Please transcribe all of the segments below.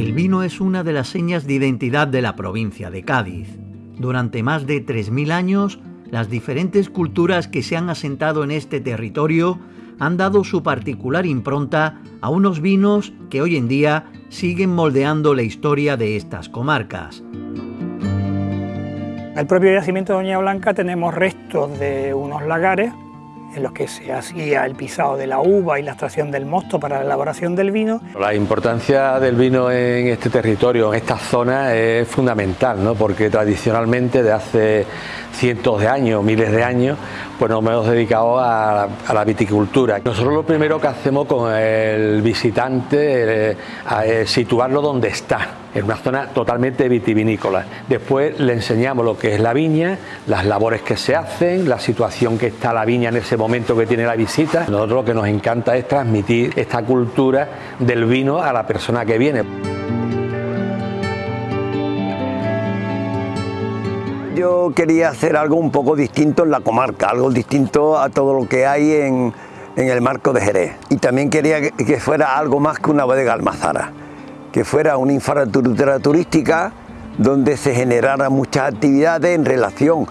es una de las señas de identidad de la provincia de Cádiz. Durante más de 3.000 años, las diferentes culturas que se han asentado en este territorio han dado su particular impronta a unos vinos que hoy en día siguen moldeando la historia de estas comarcas. En el propio yacimiento de Doña Blanca tenemos restos de unos lagares en los que se hacía el pisado de la uva y la extracción del mosto para la elaboración del vino. La importancia del vino en este territorio, en esta zona, es fundamental, ¿no? porque tradicionalmente de hace cientos de años, miles de años, pues nos hemos dedicado a, la viticultura. Nosotros lo primero que hacemos con el visitante es situarlo donde está, en una zona totalmente vitivinícola. Después le enseñamos lo que es la viña, las labores que se hacen, la situación que está la viña en ese momento que tiene la visita. Nosotros lo que nos encanta es transmitir esta cultura del vino a la persona que viene. Yo quería hacer algo un poco distinto en la comarca, algo distinto a todo lo que hay en, el marco de Jerez. Y también quería que, fuera algo más que una bodega almazara, que fuera una infraestructura turística donde se generaran muchas actividades en relación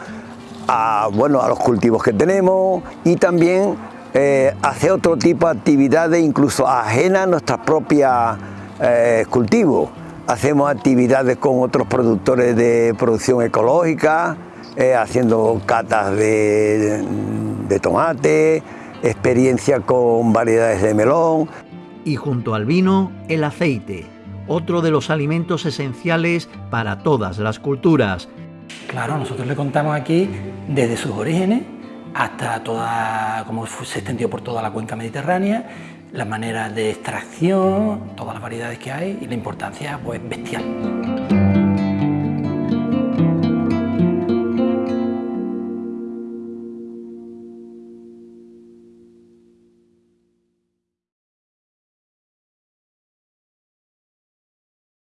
a, bueno, a los cultivos que tenemos y también eh, hacer otro tipo de actividades incluso ajenas a nuestros propios eh, cultivos hacemos actividades con otros productores de producción ecológica, eh, haciendo catas de, de tomate, experiencia con variedades de melón. Y junto al vino, el aceite, otro de los alimentos esenciales para todas las culturas. Claro, nosotros le contamos aquí desde sus orígenes hasta toda, como se extendió por toda la cuenca mediterránea las maneras de extracción, todas las variedades que hay y la importancia pues bestial.